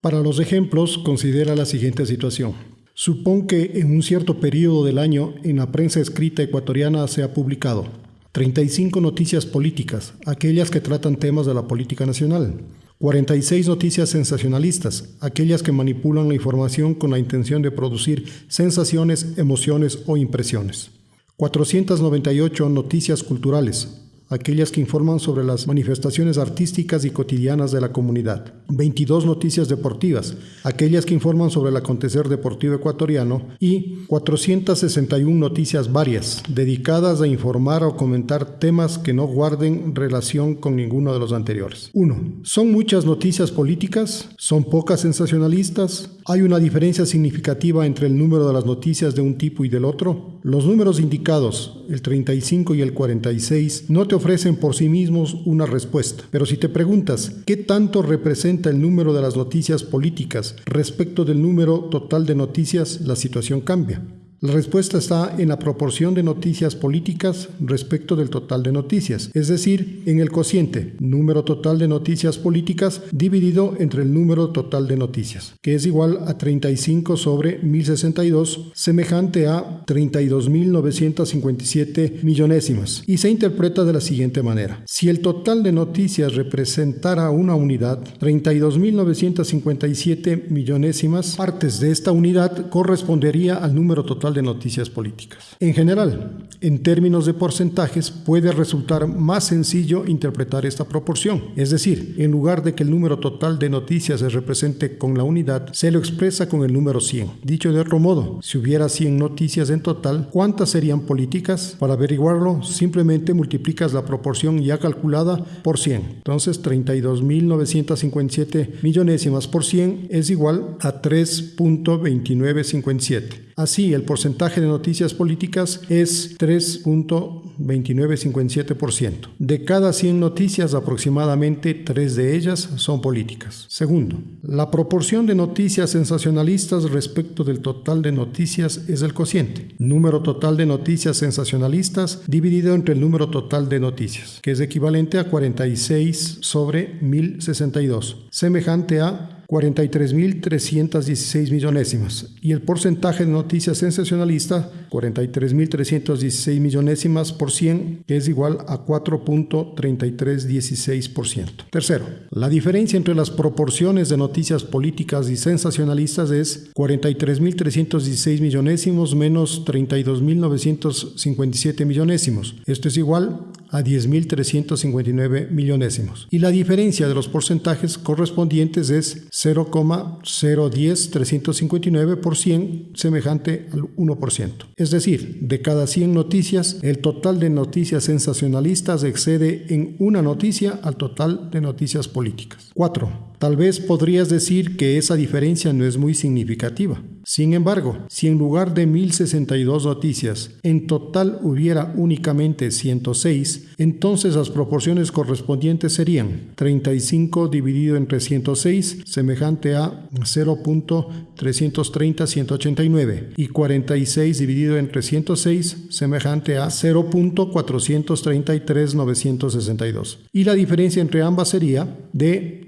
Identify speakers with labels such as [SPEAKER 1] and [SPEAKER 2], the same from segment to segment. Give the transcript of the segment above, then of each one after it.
[SPEAKER 1] Para los ejemplos, considera la siguiente situación. Supón que en un cierto periodo del año en la prensa escrita ecuatoriana se ha publicado 35 noticias políticas, aquellas que tratan temas de la política nacional, 46 noticias sensacionalistas, aquellas que manipulan la información con la intención de producir sensaciones, emociones o impresiones. 498 noticias culturales, aquellas que informan sobre las manifestaciones artísticas y cotidianas de la comunidad. 22 noticias deportivas, aquellas que informan sobre el acontecer deportivo ecuatoriano. Y 461 noticias varias, dedicadas a informar o comentar temas que no guarden relación con ninguno de los anteriores. 1. ¿Son muchas noticias políticas? ¿Son pocas sensacionalistas? ¿Hay una diferencia significativa entre el número de las noticias de un tipo y del otro? Los números indicados, el 35 y el 46, no te ofrecen por sí mismos una respuesta. Pero si te preguntas qué tanto representa el número de las noticias políticas respecto del número total de noticias, la situación cambia. La respuesta está en la proporción de noticias políticas respecto del total de noticias, es decir, en el cociente número total de noticias políticas dividido entre el número total de noticias, que es igual a 35 sobre 1062, semejante a 32.957 millonésimas, y se interpreta de la siguiente manera. Si el total de noticias representara una unidad, 32.957 millonésimas partes de esta unidad correspondería al número total de noticias políticas. En general, en términos de porcentajes, puede resultar más sencillo interpretar esta proporción. Es decir, en lugar de que el número total de noticias se represente con la unidad, se lo expresa con el número 100. Dicho de otro modo, si hubiera 100 noticias en total, ¿cuántas serían políticas? Para averiguarlo, simplemente multiplicas la proporción ya calculada por 100. Entonces, 32.957 millonésimas por 100 es igual a 3.2957. Así, el porcentaje de noticias políticas es 3.2957%. De cada 100 noticias, aproximadamente 3 de ellas son políticas. Segundo, la proporción de noticias sensacionalistas respecto del total de noticias es el cociente. Número total de noticias sensacionalistas dividido entre el número total de noticias, que es equivalente a 46 sobre 1062, semejante a 43.316 millonésimas y el porcentaje de noticias sensacionalistas 43.316 millonésimas por 100 que es igual a 4.3316%. Tercero, la diferencia entre las proporciones de noticias políticas y sensacionalistas es 43.316 millonésimos menos 32.957 millonésimos. Esto es igual a 10.359 millonésimos. Y la diferencia de los porcentajes correspondientes es 0,010 por 100 semejante al 1%. Es decir, de cada 100 noticias, el total de noticias sensacionalistas excede en una noticia al total de noticias políticas. 4. Tal vez podrías decir que esa diferencia no es muy significativa. Sin embargo, si en lugar de 1062 noticias, en total hubiera únicamente 106, entonces las proporciones correspondientes serían 35 dividido entre 106, semejante a 0.330-189, y 46 dividido entre 106, semejante a 0.433-962. Y la diferencia entre ambas sería de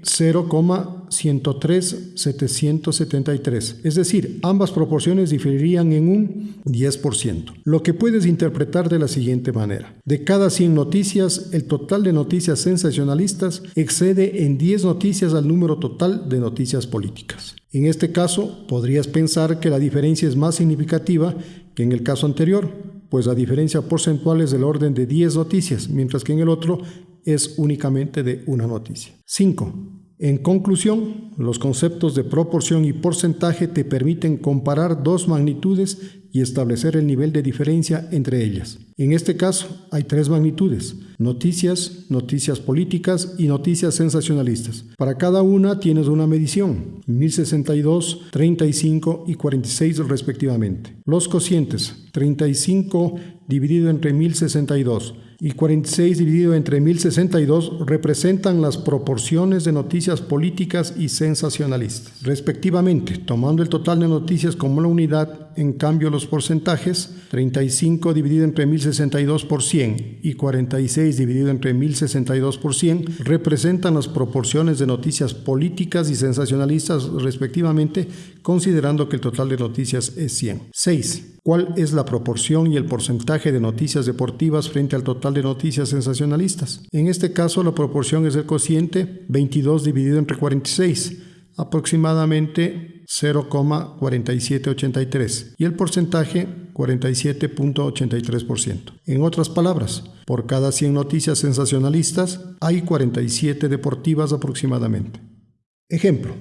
[SPEAKER 1] 0,103-773, es decir, ambas proporciones diferirían en un 10%, lo que puedes interpretar de la siguiente manera. De cada 100 noticias, el total de noticias sensacionalistas excede en 10 noticias al número total de noticias políticas. En este caso, podrías pensar que la diferencia es más significativa que en el caso anterior, pues la diferencia porcentual es del orden de 10 noticias, mientras que en el otro es únicamente de una noticia. 5. En conclusión, los conceptos de proporción y porcentaje te permiten comparar dos magnitudes y establecer el nivel de diferencia entre ellas. En este caso, hay tres magnitudes, noticias, noticias políticas y noticias sensacionalistas. Para cada una tienes una medición, 1062, 35 y 46 respectivamente. Los cocientes, 35 dividido entre 1062 y 46 dividido entre 1062 representan las proporciones de noticias políticas y sensacionalistas, respectivamente, tomando el total de noticias como la unidad en cambio, los porcentajes, 35 dividido entre 1062 por 100 y 46 dividido entre 1062 por 100, representan las proporciones de noticias políticas y sensacionalistas respectivamente, considerando que el total de noticias es 100. 6. ¿Cuál es la proporción y el porcentaje de noticias deportivas frente al total de noticias sensacionalistas? En este caso, la proporción es el cociente 22 dividido entre 46, aproximadamente 0,4783, y el porcentaje 47.83%. En otras palabras, por cada 100 noticias sensacionalistas hay 47 deportivas aproximadamente. Ejemplo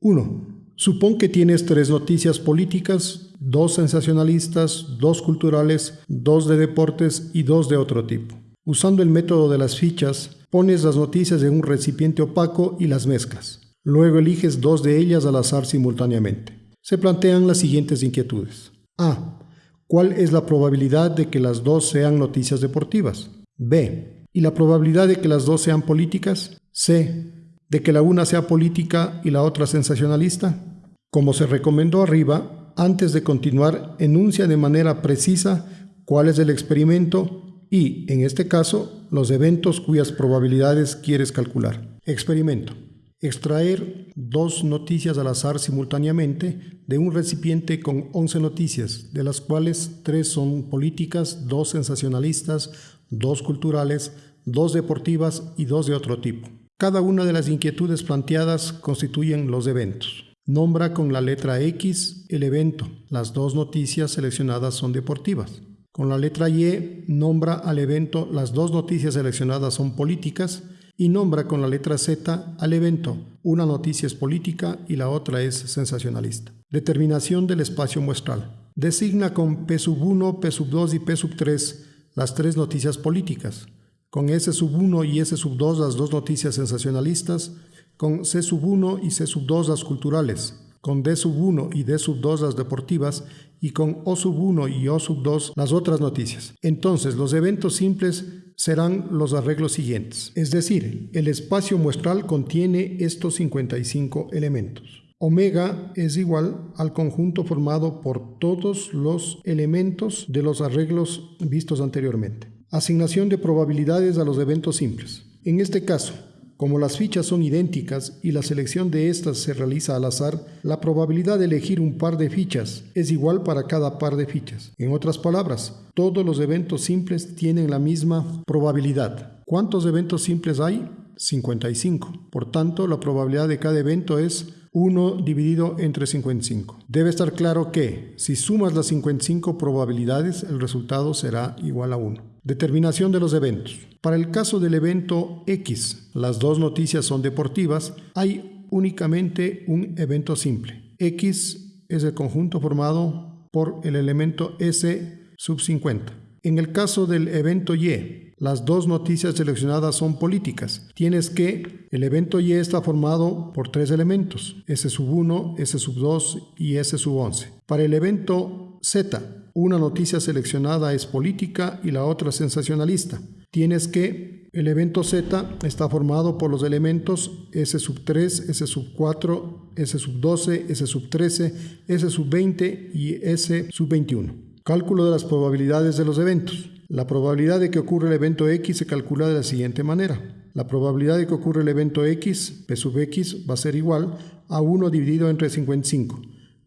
[SPEAKER 1] 1. Supón que tienes tres noticias políticas, dos sensacionalistas, dos culturales, dos de deportes y dos de otro tipo. Usando el método de las fichas, pones las noticias en un recipiente opaco y las mezclas. Luego eliges dos de ellas al azar simultáneamente. Se plantean las siguientes inquietudes. A. ¿Cuál es la probabilidad de que las dos sean noticias deportivas? B. ¿Y la probabilidad de que las dos sean políticas? C de que la una sea política y la otra sensacionalista? Como se recomendó arriba, antes de continuar, enuncia de manera precisa cuál es el experimento y, en este caso, los eventos cuyas probabilidades quieres calcular. Experimento. Extraer dos noticias al azar simultáneamente de un recipiente con 11 noticias, de las cuales tres son políticas, dos sensacionalistas, dos culturales, dos deportivas y dos de otro tipo. Cada una de las inquietudes planteadas constituyen los eventos. Nombra con la letra X el evento. Las dos noticias seleccionadas son deportivas. Con la letra Y nombra al evento las dos noticias seleccionadas son políticas y nombra con la letra Z al evento. Una noticia es política y la otra es sensacionalista. Determinación del espacio muestral. Designa con P 1, P 2 y P 3 las tres noticias políticas con S sub 1 y S sub 2 las dos noticias sensacionalistas, con C sub 1 y C sub 2 las culturales, con D sub 1 y D sub 2 las deportivas y con O sub 1 y O sub 2 las otras noticias. Entonces, los eventos simples serán los arreglos siguientes, es decir, el espacio muestral contiene estos 55 elementos. Omega es igual al conjunto formado por todos los elementos de los arreglos vistos anteriormente. Asignación de probabilidades a los eventos simples. En este caso, como las fichas son idénticas y la selección de estas se realiza al azar, la probabilidad de elegir un par de fichas es igual para cada par de fichas. En otras palabras, todos los eventos simples tienen la misma probabilidad. ¿Cuántos eventos simples hay? 55. Por tanto, la probabilidad de cada evento es 1 dividido entre 55. Debe estar claro que si sumas las 55 probabilidades, el resultado será igual a 1. Determinación de los eventos. Para el caso del evento X, las dos noticias son deportivas, hay únicamente un evento simple. X es el conjunto formado por el elemento S sub 50. En el caso del evento Y, las dos noticias seleccionadas son políticas. Tienes que el evento Y está formado por tres elementos, S sub 1, S sub 2 y S sub 11. Para el evento Z, una noticia seleccionada es política y la otra sensacionalista. Tienes que el evento Z está formado por los elementos S sub 3, S sub 4, S sub 12, S sub 13, S sub 20 y S sub 21. Cálculo de las probabilidades de los eventos. La probabilidad de que ocurra el evento X se calcula de la siguiente manera. La probabilidad de que ocurra el evento X, P sub X, va a ser igual a 1 dividido entre 55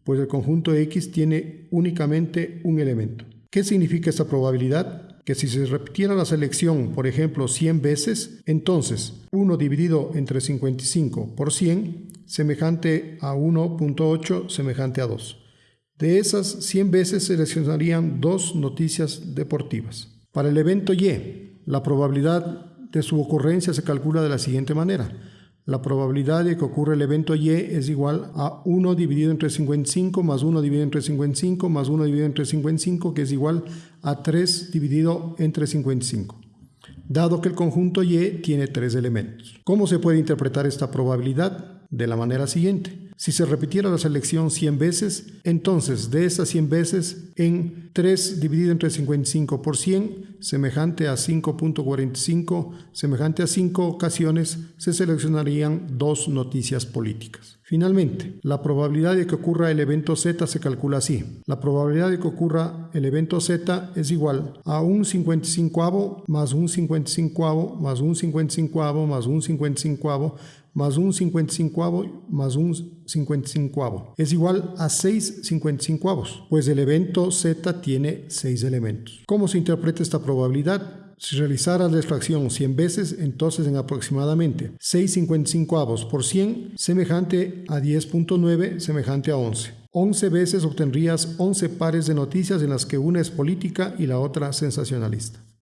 [SPEAKER 1] pues el conjunto X tiene únicamente un elemento. ¿Qué significa esta probabilidad? Que si se repitiera la selección, por ejemplo, 100 veces, entonces 1 dividido entre 55 por 100, semejante a 1.8, semejante a 2. De esas 100 veces seleccionarían dos noticias deportivas. Para el evento Y, la probabilidad de su ocurrencia se calcula de la siguiente manera. La probabilidad de que ocurra el evento Y es igual a 1 dividido entre 55 más 1 dividido entre 55 más 1 dividido entre 55 que es igual a 3 dividido entre 55 dado que el conjunto Y tiene tres elementos. ¿Cómo se puede interpretar esta probabilidad? De la manera siguiente. Si se repitiera la selección 100 veces, entonces de esas 100 veces, en 3 dividido entre 55 por 100, semejante a 5.45, semejante a 5 ocasiones, se seleccionarían dos noticias políticas. Finalmente, la probabilidad de que ocurra el evento Z se calcula así. La probabilidad de que ocurra el evento Z es igual a un 55 más un 55 más un 55 más un 55 más un 55 más un 55 es igual a 6 55 pues el evento Z tiene 6 elementos. ¿Cómo se interpreta esta probabilidad? Si realizara la extracción 100 veces, entonces en aproximadamente 6,55 por 100, semejante a 10.9, semejante a 11. 11 veces obtendrías 11 pares de noticias en las que una es política y la otra sensacionalista.